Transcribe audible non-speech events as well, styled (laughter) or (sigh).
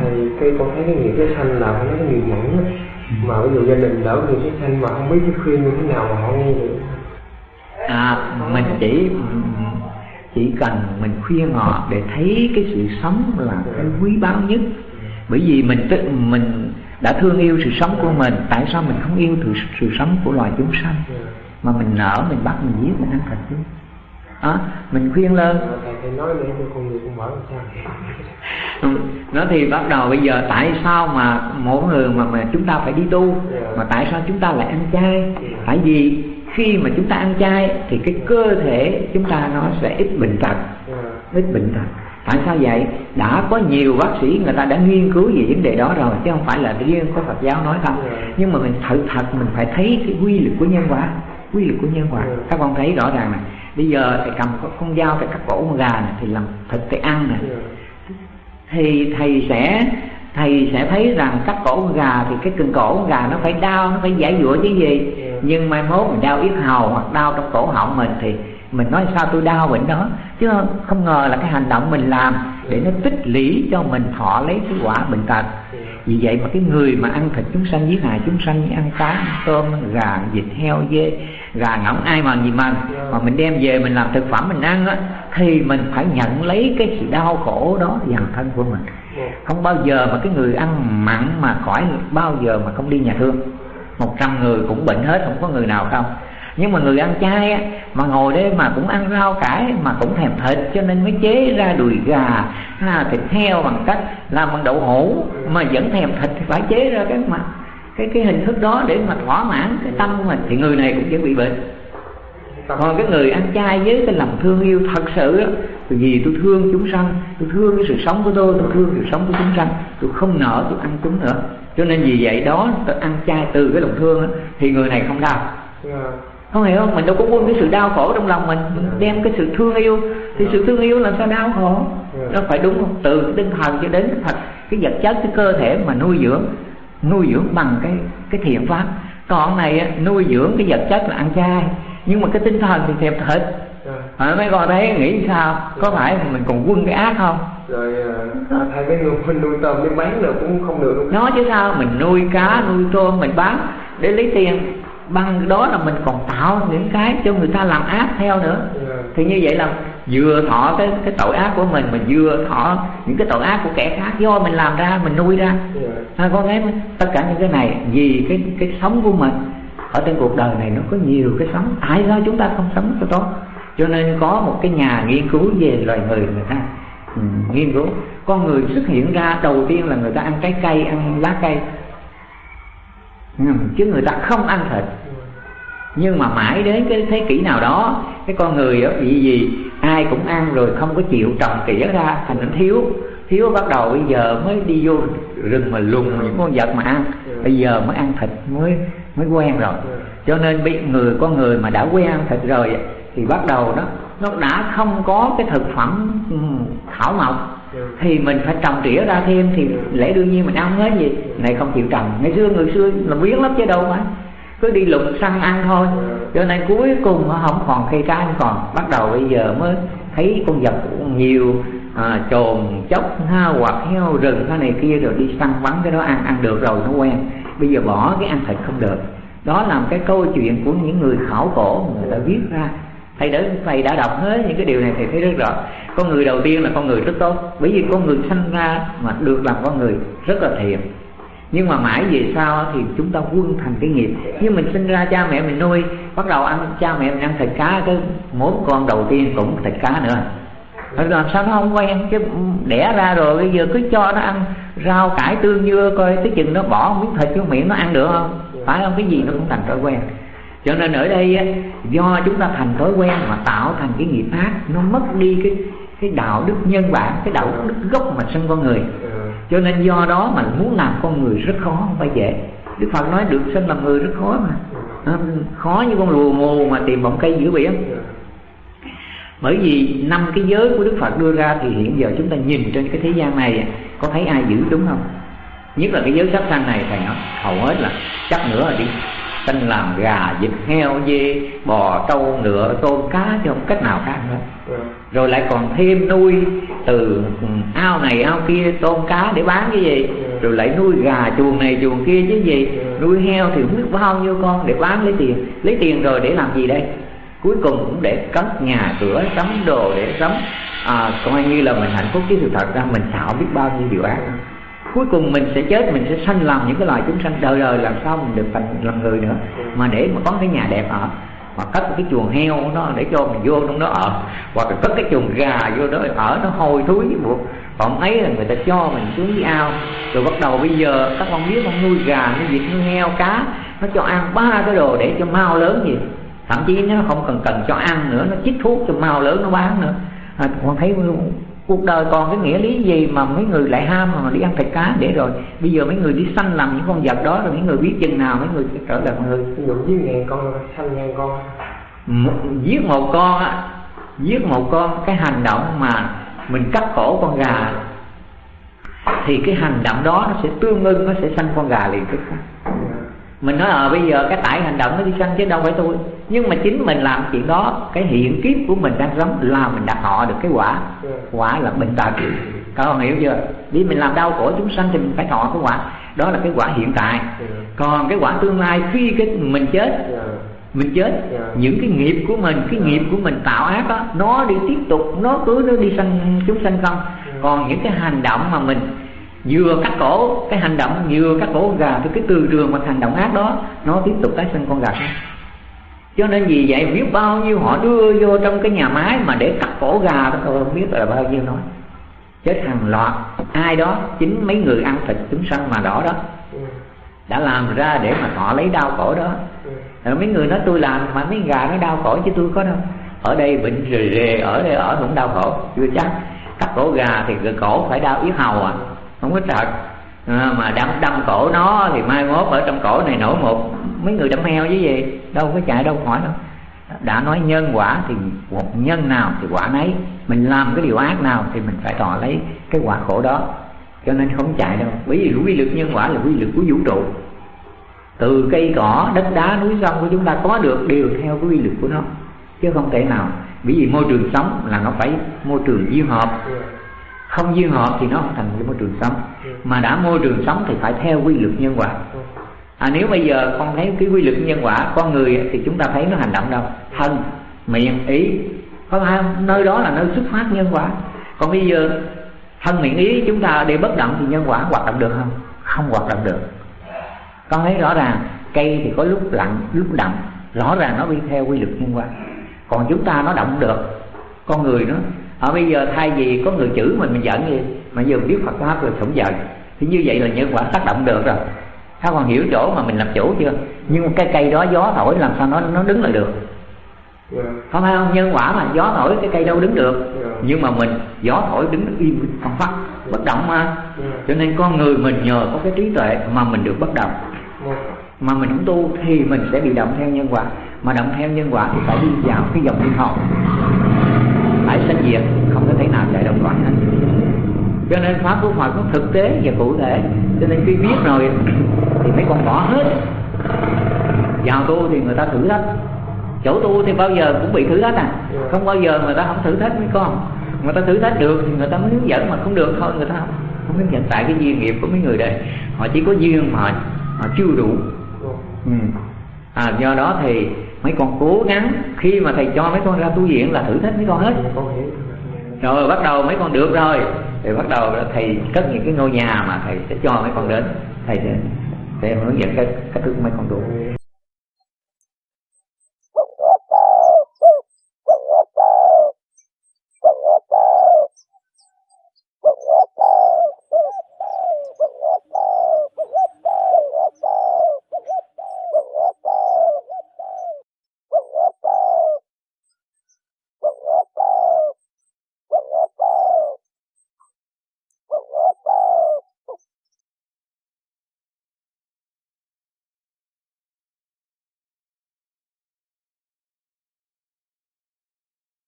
thầy cái con thấy cái nghiệp cái sanh là nó cái nghiệp mẫn mà ví dụ gia đình đỡ nghiệp cái sanh mà không biết cái khuyên như thế nào mà họ nghe được. À mình chỉ chỉ cần mình khuyên họ để thấy cái sự sống là cái quý báu nhất. Bởi vì mình tức mình đã thương yêu sự sống của mình tại sao mình không yêu sự, sự sống của loài chúng sanh? Mà mình nở mình bắt mình giết mình ăn thịt chứ à, mình khuyên lên. (laughs) Ừ, nó thì bắt đầu bây giờ tại sao mà mỗi người mà mà chúng ta phải đi tu? Mà tại sao chúng ta lại ăn chay? Tại vì khi mà chúng ta ăn chay thì cái cơ thể chúng ta nó sẽ ít bệnh tật. Ít bệnh tật. Tại sao vậy? Đã có nhiều bác sĩ người ta đã nghiên cứu về vấn đề đó rồi chứ không phải là riêng có Phật giáo nói không. Nhưng mà mình thật thật mình phải thấy cái quy luật của nhân quả. Quy luật của nhân quả. Các con thấy rõ ràng này bây giờ thầy cầm con dao thầy cắt cổ con gà này thì làm thịt thầy ăn này. Thì thầy sẽ thầy sẽ thấy rằng cắt cổ con gà thì cái cần cổ con gà nó phải đau nó phải giải dụa chứ gì. Nhưng mai mốt mình đau yết hầu hoặc đau trong cổ họng mình thì mình nói sao tôi đau bệnh đó. Chứ không ngờ là cái hành động mình làm để nó tích lũy cho mình thọ lấy cái quả bệnh tật vì vậy mà cái người mà ăn thịt chúng sanh, giết hại chúng sanh như ăn cá ăn tôm ăn gà, vịt, heo, dê, gà ngỗng, ai mà gì mà mà mình đem về mình làm thực phẩm mình ăn á, thì mình phải nhận lấy cái sự đau khổ đó dằn thân của mình. Không bao giờ mà cái người ăn mặn mà khỏi bao giờ mà không đi nhà thương. Một trăm người cũng bệnh hết, không có người nào không nhưng mà người ăn chay á, mà ngồi đây mà cũng ăn rau cải mà cũng thèm thịt cho nên mới chế ra đùi gà ha, thịt heo bằng cách làm bằng đậu hũ mà vẫn thèm thịt thì phải chế ra cái mà cái cái hình thức đó để mà thỏa mãn cái tâm của mình. Thì người này cũng dễ bị bệnh. Còn cái người ăn chay với cái lòng thương yêu thật sự á vì tôi thương chúng sanh tôi thương cái sự sống của tôi tôi thương sự sống của chúng sanh tôi không nợ tôi ăn chúng nữa. Cho nên vì vậy đó tôi ăn chay từ cái lòng thương á thì người này không đau. Dạ không hiểu không mình đâu có quân cái sự đau khổ trong lòng mình. Mình đem cái sự thương yêu. Thì sự thương yêu làm sao đau khổ? Nó phải đúng không? Từ tinh thần cho đến thật cái vật chất cái cơ thể mà nuôi dưỡng nuôi dưỡng bằng cái cái thiện pháp. Còn này nuôi dưỡng cái vật chất là ăn chay. Nhưng mà cái tinh thần thì thèm thịt. À, mấy con thấy nghĩ sao? Có phải mình còn quân cái ác không? Rồi à, thầy cái người mình (laughs) nuôi tôm đi bán được cũng không được luôn. Nó chứ sao? Mình nuôi cá nuôi tôm mình bán để lấy tiền bằng đó là mình còn tạo những cái cho người ta làm ác theo nữa. Thì như vậy là vừa thọ cái cái tội ác của mình mình vừa thọ những cái tội ác của kẻ khác do mình làm ra mình nuôi ra. À, con thấy tất cả những cái này vì cái cái sống của mình ở trên cuộc đời này nó có nhiều cái sống. Tại sao chúng ta không sống cho tốt? Cho nên có một cái nhà nghiên cứu về loài người người ta. Ừ, nghiên cứu. Con người xuất hiện ra đầu tiên là người ta ăn trái cây ăn lá cây Ừ, chứ người ta không ăn thịt. Nhưng mà mãi đến cái thế kỷ nào đó, cái con người đó bị gì, ai cũng ăn rồi không có chịu trồng tỉa ra, thành nó thiếu. Thiếu bắt đầu bây giờ mới đi vô rừng mà lùng những con vật mà ăn. Bây giờ mới ăn thịt, mới mới quen rồi. Cho nên bị người, con người mà đã quen ăn thịt rồi thì bắt đầu đó, nó đã không có cái thực phẩm ừ, thảo mộc thì mình phải trồng tỉa ra thêm thì lẽ đương nhiên mình ăn hết gì này không chịu trồng. Ngày xưa người xưa là biến lắm chứ đâu mà cứ đi lục săn ăn thôi. Cho nên cuối cùng nó không còn cây cá không còn. Bắt đầu bây giờ mới thấy con vật nhiều à, trồn chốc ha hoặc heo rừng cái này kia rồi đi săn bắn cái đó ăn ăn được rồi nó quen. Bây giờ bỏ cái ăn thịt không được. Đó là một cái câu chuyện của những người khảo cổ người ta viết ra thầy đã thầy đã đọc hết những cái điều này, thầy thấy rất rõ. Con người đầu tiên là con người rất tốt. Bởi vì con người sanh ra mà được làm con người rất là thiện. Nhưng mà mãi về sau thì chúng ta quân thành cái nghiệp. Nhưng mình sinh ra cha mẹ mình nuôi, bắt đầu ăn cha mẹ mình ăn thịt cá, cái mỗi con đầu tiên cũng thịt cá nữa. Làm sao nó không quen? Chứ đẻ ra rồi, bây giờ cứ cho nó ăn rau, cải, tương, dưa, coi tới chừng nó bỏ miếng thịt vô miệng nó ăn được không? Phải không? Cái gì nó cũng thành thói quen cho nên ở đây do chúng ta thành thói quen mà tạo thành cái nghiệp ác nó mất đi cái cái đạo đức nhân bản cái đạo đức gốc mà sinh con người. Cho nên do đó mà muốn làm con người rất khó không phải dễ. Đức phật nói được sinh làm người rất khó mà. Khó như con lùa mù mà tìm bọng cây giữa biển bởi vì năm cái giới của đức phật đưa ra thì hiện giờ chúng ta nhìn trên cái thế gian này có thấy ai giữ đúng không? Nhất là cái giới sát sanh này thầy nói hầu hết là chắc nữa là đi sanh làm gà vịt heo dê bò trâu ngựa tôm cá chứ không cách nào khác nữa. Rồi lại còn thêm nuôi từ ao này ao kia tôm cá để bán cái gì? Rồi lại nuôi gà chuồng này chuồng kia chứ gì? Nuôi heo thì không biết bao nhiêu con để bán lấy tiền. Lấy tiền rồi để làm gì đây? Cuối cùng cũng để cất nhà cửa sắm đồ để sắm à, coi như là mình hạnh phúc chứ thực thật ra mình xạo biết bao nhiêu điều ác cuối cùng mình sẽ chết mình sẽ sanh làm những cái loài chúng sanh. Đời đời làm sao mình được thành làm người nữa? Mà để mà có cái nhà đẹp ở hoặc cất cái chuồng heo nó để cho mình vô trong đó ở hoặc là cất cái chuồng gà vô đó ở nó hôi thối buộc. Còn ấy là người ta cho mình xuống dưới ao. Rồi bắt đầu bây giờ các con biết con nuôi gà nuôi vịt nuôi heo cá nó cho ăn ba cái đồ để cho mau lớn gì. Thậm chí nó không cần cần cho ăn nữa nó chích thuốc cho mau lớn nó bán nữa. À, con thấy cuộc đời còn cái nghĩa lý gì mà mấy người lại ham mà đi ăn thịt cá? Để rồi bây giờ mấy người đi săn làm những con vật đó rồi mấy người biết chừng nào mấy người sẽ trở lại người. Ví dụ giết ngàn con săn ngàn con. Giết một con á giết một con cái hành động mà mình cắt cổ con gà thì cái hành động đó nó sẽ tương ưng nó sẽ sanh con gà liền tức khắc mình nói ờ à, bây giờ cái tải hành động nó đi sanh chứ đâu phải tôi. Nhưng mà chính mình làm chuyện đó cái hiện kiếp của mình đang sống là mình đặt họ được cái quả. Quả là bệnh tật. Các con hiểu chưa? Đi mình làm đau khổ chúng sanh thì mình phải thọ cái quả. Đó là cái quả hiện tại. Còn cái quả tương lai khi cái mình chết mình chết những cái nghiệp của mình cái nghiệp của mình tạo ác đó nó đi tiếp tục nó cứ nó đi sanh chúng sanh không? Còn những cái hành động mà mình vừa cắt cổ cái hành động, vừa cắt cổ gà thì cái từ trường mà hành động ác đó, nó tiếp tục tái sinh con gà khác. Cho nên vì vậy, biết bao nhiêu họ đưa vô trong cái nhà máy mà để cắt cổ gà đó, tôi không biết là bao nhiêu nói. Chết hàng loạt, ai đó, chính mấy người ăn thịt chúng sanh mà đỏ đó, đã làm ra để mà họ lấy đau cổ đó. Rồi mấy người nói, tôi làm mà mấy gà nó đau cổ chứ tôi có đâu. Ở đây bệnh rề rề, ở đây ở cũng đau khổ. Chưa chắc. Cắt cổ gà thì cổ phải đau yết hầu à không có thật. À, mà đâm đâm cổ nó thì mai mốt ở trong cổ này nổi một mấy người đâm heo với gì? Đâu có chạy đâu khỏi đâu. Đã nói nhân quả thì một nhân nào thì quả nấy. Mình làm cái điều ác nào thì mình phải thọ lấy cái quả khổ đó. Cho nên không chạy đâu. Bởi vì quy lực nhân quả là quy lực của vũ trụ. Từ cây cỏ đất đá núi sông của chúng ta có được đều theo cái quy lực của nó. Chứ không thể nào. Bởi vì môi trường sống là nó phải môi trường duyên hợp không duyên hợp thì nó không thành cái môi trường sống. Mà đã môi trường sống thì phải theo quy luật nhân quả. À, nếu bây giờ con thấy cái quy luật nhân quả con người thì chúng ta thấy nó hành động đâu? Thân miệng ý. Có phải không? Nơi đó là nơi xuất phát nhân quả. Còn bây giờ thân miệng ý chúng ta để bất động thì nhân quả hoạt động được không? Không hoạt động được. Con thấy rõ ràng cây thì có lúc lặng lúc động rõ ràng nó đi theo quy luật nhân quả. Còn chúng ta nó động được. Con người nó ở bây giờ thay vì có người chửi mình mình giận gì mà giờ biết Phật pháp rồi không giận thì như vậy là nhân quả tác động được rồi các con hiểu chỗ mà mình làm chủ chưa nhưng cái cây đó gió thổi làm sao nó nó đứng lại được yeah. Dạ. không phải không nhân quả mà gió thổi cái cây đâu đứng được yeah. Dạ. nhưng mà mình gió thổi đứng im phăng phát bất động mà yeah. Dạ. cho nên con người mình nhờ có cái trí tuệ mà mình được bất động yeah. mà mình không tu thì mình sẽ bị động theo nhân quả mà động theo nhân quả thì phải đi vào cái dòng thiên học sanh diệt không có thể nào chạy đồng loạn hết. Cho nên pháp của Phật nó thực tế và cụ thể. Cho nên khi biết rồi thì mấy con bỏ hết. Vào tu thì người ta thử thách. Chỗ tu thì bao giờ cũng bị thử thách à. Không bao giờ người ta không thử thách mấy con. Người ta thử thách được thì người ta mới hướng dẫn mà không được thôi người ta không không hướng dẫn. Tại cái duyên nghiệp của mấy người đây họ chỉ có duyên mà họ chưa đủ. Ừ. à, do đó thì mấy con cố gắng khi mà thầy cho mấy con ra tu viện là thử thách mấy con hết. Rồi bắt đầu mấy con được rồi. Thì bắt đầu thầy cất những cái ngôi nhà mà thầy sẽ cho mấy con đến. Thầy sẽ sẽ hướng dẫn cái cách thức mấy con tu